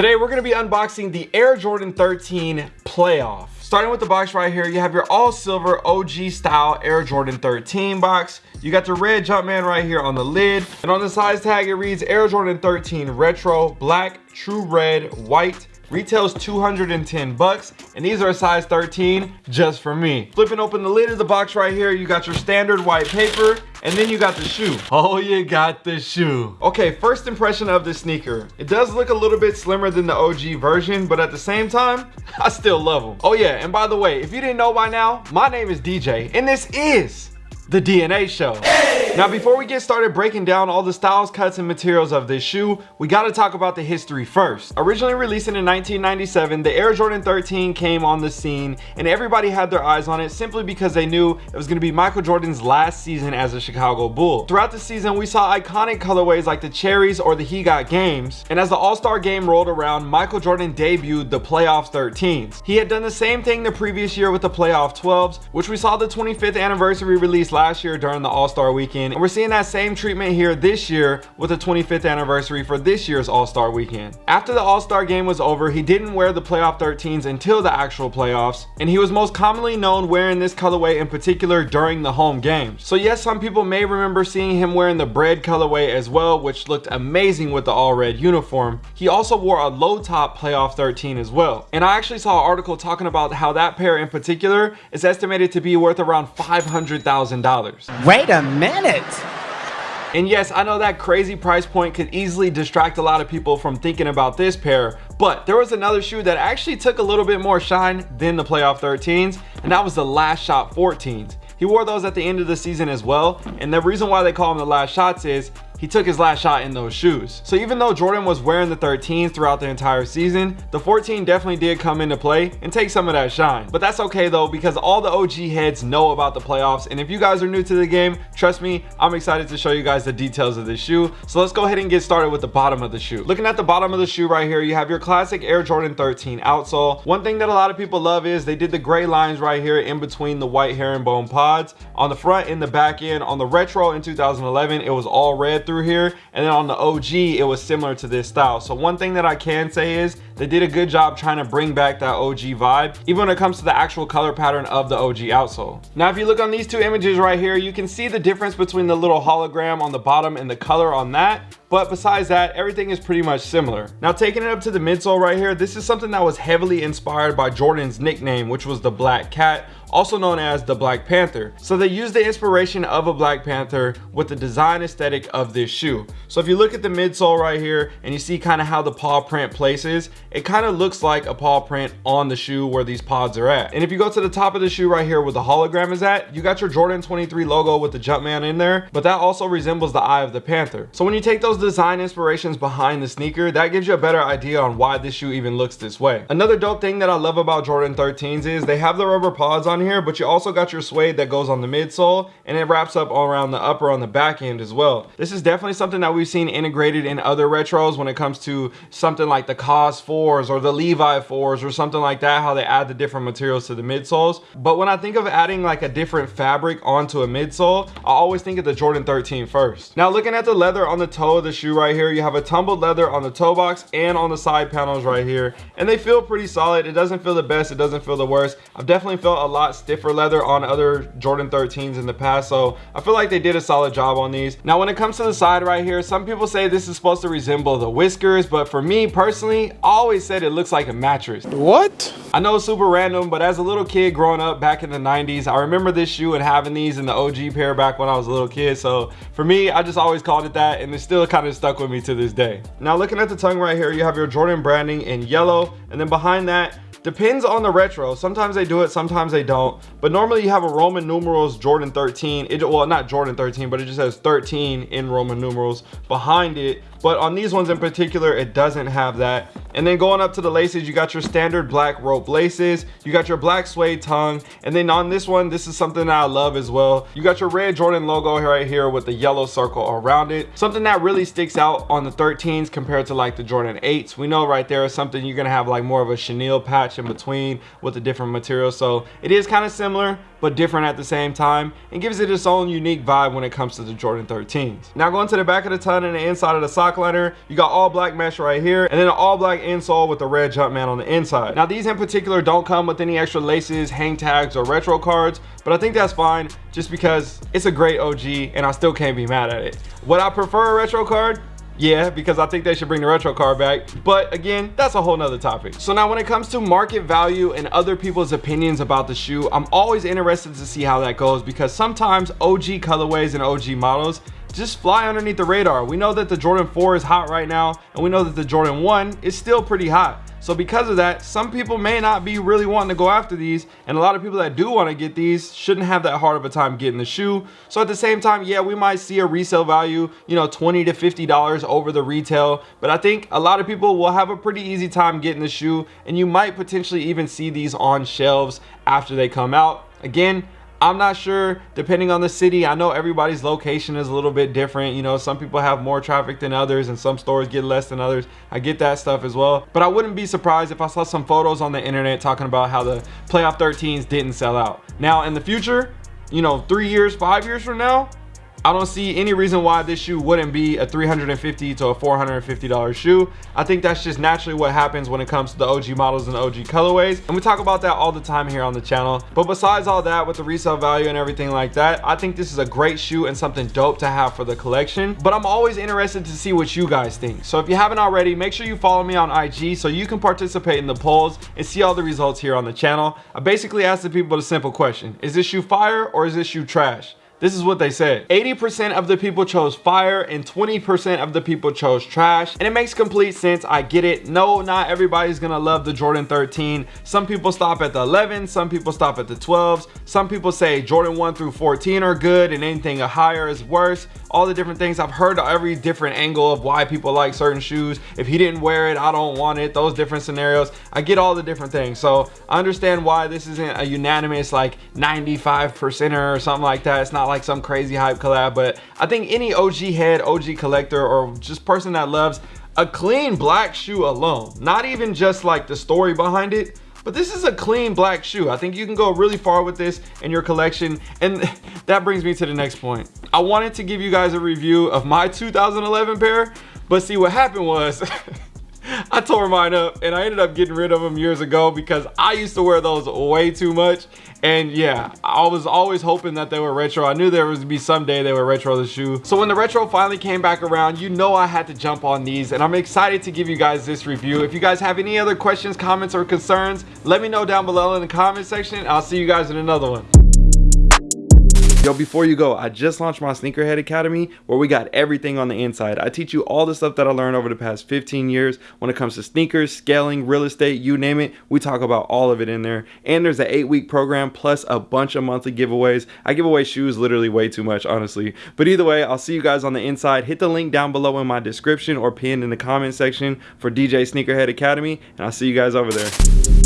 Today we're going to be unboxing the Air Jordan 13 Playoff. Starting with the box right here, you have your all silver OG style Air Jordan 13 box. You got the red Jumpman right here on the lid. And on the size tag, it reads Air Jordan 13 Retro, black, true red, white, Retails 210 bucks, and these are a size 13 just for me. Flipping open the lid of the box right here, you got your standard white paper, and then you got the shoe. Oh, you got the shoe. Okay, first impression of the sneaker. It does look a little bit slimmer than the OG version, but at the same time, I still love them. Oh yeah, and by the way, if you didn't know by now, my name is DJ, and this is the DNA show. Now, before we get started breaking down all the styles, cuts, and materials of this shoe, we gotta talk about the history first. Originally released in 1997, the Air Jordan 13 came on the scene and everybody had their eyes on it simply because they knew it was gonna be Michael Jordan's last season as a Chicago Bull. Throughout the season, we saw iconic colorways like the Cherries or the He Got Games, and as the All-Star game rolled around, Michael Jordan debuted the Playoff 13s. He had done the same thing the previous year with the Playoff 12s, which we saw the 25th anniversary release last year during the All-Star weekend, and we're seeing that same treatment here this year with the 25th anniversary for this year's All-Star weekend. After the All-Star game was over, he didn't wear the playoff 13s until the actual playoffs, and he was most commonly known wearing this colorway in particular during the home games. So yes, some people may remember seeing him wearing the bread colorway as well, which looked amazing with the all red uniform. He also wore a low top playoff 13 as well. And I actually saw an article talking about how that pair in particular is estimated to be worth around $500,000. Wait a minute. And yes, I know that crazy price point could easily distract a lot of people from thinking about this pair, but there was another shoe that actually took a little bit more shine than the playoff 13s, and that was the last shot 14s. He wore those at the end of the season as well, and the reason why they call them the last shots is he took his last shot in those shoes. So even though Jordan was wearing the 13s throughout the entire season, the 14 definitely did come into play and take some of that shine. But that's okay though, because all the OG heads know about the playoffs. And if you guys are new to the game, trust me, I'm excited to show you guys the details of this shoe. So let's go ahead and get started with the bottom of the shoe. Looking at the bottom of the shoe right here, you have your classic Air Jordan 13 outsole. One thing that a lot of people love is they did the gray lines right here in between the white herringbone pods. On the front and the back end, on the retro in 2011, it was all red through here. And then on the OG it was similar to this style. So one thing that I can say is they did a good job trying to bring back that OG vibe even when it comes to the actual color pattern of the OG outsole now if you look on these two images right here you can see the difference between the little hologram on the bottom and the color on that but besides that everything is pretty much similar now taking it up to the midsole right here this is something that was heavily inspired by Jordan's nickname which was the black cat also known as the Black Panther. So they used the inspiration of a Black Panther with the design aesthetic of this shoe. So if you look at the midsole right here and you see kind of how the paw print places, it kind of looks like a paw print on the shoe where these pods are at. And if you go to the top of the shoe right here where the hologram is at, you got your Jordan 23 logo with the Jumpman in there, but that also resembles the eye of the Panther. So when you take those design inspirations behind the sneaker, that gives you a better idea on why this shoe even looks this way. Another dope thing that I love about Jordan 13s is they have the rubber pods on here, but you also got your suede that goes on the midsole and it wraps up all around the upper on the back end as well. This is definitely something that we've seen integrated in other retros when it comes to something like the KAWS 4s or the Levi 4s or something like that, how they add the different materials to the midsoles. But when I think of adding like a different fabric onto a midsole, I always think of the Jordan 13 first. Now looking at the leather on the toe of the shoe right here, you have a tumbled leather on the toe box and on the side panels right here. And they feel pretty solid. It doesn't feel the best, it doesn't feel the worst. I've definitely felt a lot stiffer leather on other Jordan 13s in the past. So I feel like they did a solid job on these. Now when it comes to the side right here, some people say this is supposed to resemble the whiskers, but for me personally, I always said it looks like a mattress. What? I know it's super random, but as a little kid growing up back in the 90s, I remember this shoe and having these in the OG pair back when I was a little kid. So for me, I just always called it that and it still kind of stuck with me to this day. Now looking at the tongue right here, you have your Jordan branding in yellow and then behind that, Depends on the retro. Sometimes they do it, sometimes they don't. But normally you have a Roman numerals Jordan 13. It, well, not Jordan 13, but it just has 13 in Roman numerals behind it but on these ones in particular it doesn't have that. And then going up to the laces you got your standard black rope laces you got your black suede tongue and then on this one this is something that i love as well. You got your red jordan logo right here with the yellow circle around it. Something that really sticks out on the 13s compared to like the jordan 8s we know right there is something you're gonna have like more of a chenille patch in between with the different material so it is kind of similar but different at the same time and gives it its own unique vibe when it comes to the jordan 13s now going to the back of the tongue and the inside of the sock liner you got all black mesh right here and then an all black insole with the red Jumpman on the inside. Now these in particular don't come with any extra laces, hang tags, or retro cards, but I think that's fine just because it's a great OG and I still can't be mad at it. Would I prefer a retro card? Yeah, because I think they should bring the retro card back. But again, that's a whole nother topic. So now when it comes to market value and other people's opinions about the shoe, I'm always interested to see how that goes because sometimes OG colorways and OG models just fly underneath the radar. We know that the Jordan 4 is hot right now, and we know that the Jordan 1 is still pretty hot. So because of that, some people may not be really wanting to go after these, and a lot of people that do want to get these shouldn't have that hard of a time getting the shoe. So at the same time, yeah, we might see a resale value, you know, 20 to $50 over the retail, but I think a lot of people will have a pretty easy time getting the shoe, and you might potentially even see these on shelves after they come out. Again, I'm not sure depending on the city. I know everybody's location is a little bit different. You know, some people have more traffic than others and some stores get less than others. I get that stuff as well. But I wouldn't be surprised if I saw some photos on the internet talking about how the playoff 13s didn't sell out. Now in the future, you know, three years, five years from now, I don't see any reason why this shoe wouldn't be a 350 to a $450 shoe. I think that's just naturally what happens when it comes to the OG models and OG colorways. And we talk about that all the time here on the channel. But besides all that with the resale value and everything like that, I think this is a great shoe and something dope to have for the collection. But I'm always interested to see what you guys think. So if you haven't already, make sure you follow me on IG so you can participate in the polls and see all the results here on the channel. I basically asked the people a simple question. Is this shoe fire or is this shoe trash? This is what they said. 80% of the people chose fire and 20% of the people chose trash. And it makes complete sense. I get it. No, not everybody's gonna love the Jordan 13. Some people stop at the 11, some people stop at the 12s. Some people say Jordan 1 through 14 are good and anything higher is worse. All the different things. I've heard every different angle of why people like certain shoes. If he didn't wear it, I don't want it. Those different scenarios. I get all the different things. So I understand why this isn't a unanimous like 95% or something like that. It's not like some crazy hype collab, but I think any OG head, OG collector, or just person that loves a clean black shoe alone, not even just like the story behind it, but this is a clean black shoe. I think you can go really far with this in your collection. And that brings me to the next point. I wanted to give you guys a review of my 2011 pair, but see what happened was I tore mine up and I ended up getting rid of them years ago because I used to wear those way too much. And yeah, I was always hoping that they were retro. I knew there was to be someday they were retro the shoe. So when the retro finally came back around, you know I had to jump on these and I'm excited to give you guys this review. If you guys have any other questions, comments, or concerns, let me know down below in the comment section. I'll see you guys in another one. Yo, before you go, I just launched my Sneakerhead Academy where we got everything on the inside. I teach you all the stuff that I learned over the past 15 years when it comes to sneakers, scaling, real estate, you name it. We talk about all of it in there. And there's an eight week program plus a bunch of monthly giveaways. I give away shoes literally way too much, honestly. But either way, I'll see you guys on the inside. Hit the link down below in my description or pinned in the comment section for DJ Sneakerhead Academy. And I'll see you guys over there.